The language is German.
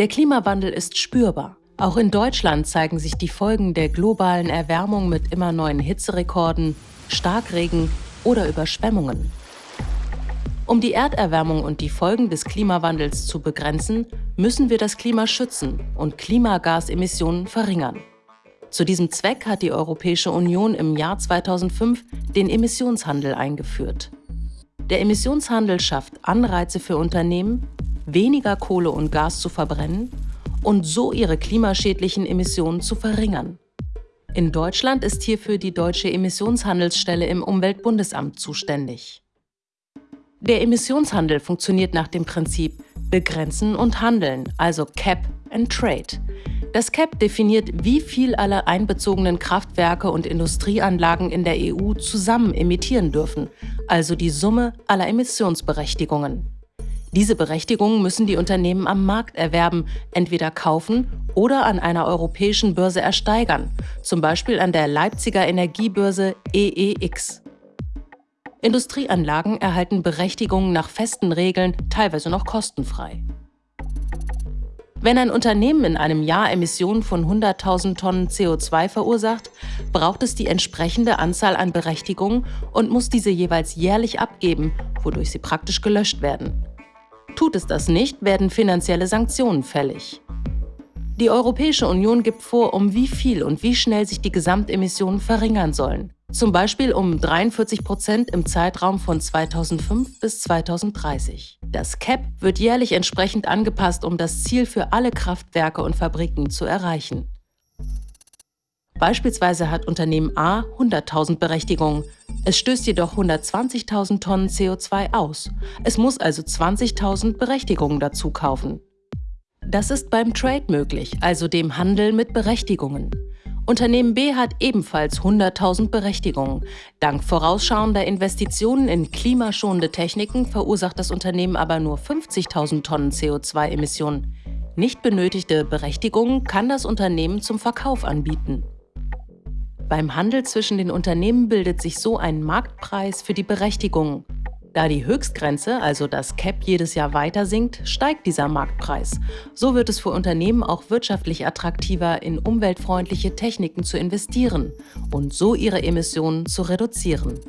Der Klimawandel ist spürbar. Auch in Deutschland zeigen sich die Folgen der globalen Erwärmung mit immer neuen Hitzerekorden, Starkregen oder Überschwemmungen. Um die Erderwärmung und die Folgen des Klimawandels zu begrenzen, müssen wir das Klima schützen und Klimagasemissionen verringern. Zu diesem Zweck hat die Europäische Union im Jahr 2005 den Emissionshandel eingeführt. Der Emissionshandel schafft Anreize für Unternehmen, weniger Kohle und Gas zu verbrennen und so ihre klimaschädlichen Emissionen zu verringern. In Deutschland ist hierfür die Deutsche Emissionshandelsstelle im Umweltbundesamt zuständig. Der Emissionshandel funktioniert nach dem Prinzip Begrenzen und Handeln, also Cap and Trade. Das CAP definiert, wie viel alle einbezogenen Kraftwerke und Industrieanlagen in der EU zusammen emittieren dürfen, also die Summe aller Emissionsberechtigungen. Diese Berechtigungen müssen die Unternehmen am Markt erwerben, entweder kaufen oder an einer europäischen Börse ersteigern, zum Beispiel an der Leipziger Energiebörse EEX. Industrieanlagen erhalten Berechtigungen nach festen Regeln, teilweise noch kostenfrei. Wenn ein Unternehmen in einem Jahr Emissionen von 100.000 Tonnen CO2 verursacht, braucht es die entsprechende Anzahl an Berechtigungen und muss diese jeweils jährlich abgeben, wodurch sie praktisch gelöscht werden. Tut es das nicht, werden finanzielle Sanktionen fällig. Die Europäische Union gibt vor, um wie viel und wie schnell sich die Gesamtemissionen verringern sollen zum Beispiel um 43 Prozent im Zeitraum von 2005 bis 2030. Das CAP wird jährlich entsprechend angepasst, um das Ziel für alle Kraftwerke und Fabriken zu erreichen. Beispielsweise hat Unternehmen A 100.000 Berechtigungen. Es stößt jedoch 120.000 Tonnen CO2 aus. Es muss also 20.000 Berechtigungen dazu kaufen. Das ist beim Trade möglich, also dem Handel mit Berechtigungen. Unternehmen B hat ebenfalls 100.000 Berechtigungen. Dank vorausschauender Investitionen in klimaschonende Techniken verursacht das Unternehmen aber nur 50.000 Tonnen CO2-Emissionen. Nicht benötigte Berechtigungen kann das Unternehmen zum Verkauf anbieten. Beim Handel zwischen den Unternehmen bildet sich so ein Marktpreis für die Berechtigungen. Da die Höchstgrenze, also das CAP, jedes Jahr weiter sinkt, steigt dieser Marktpreis. So wird es für Unternehmen auch wirtschaftlich attraktiver, in umweltfreundliche Techniken zu investieren und so ihre Emissionen zu reduzieren.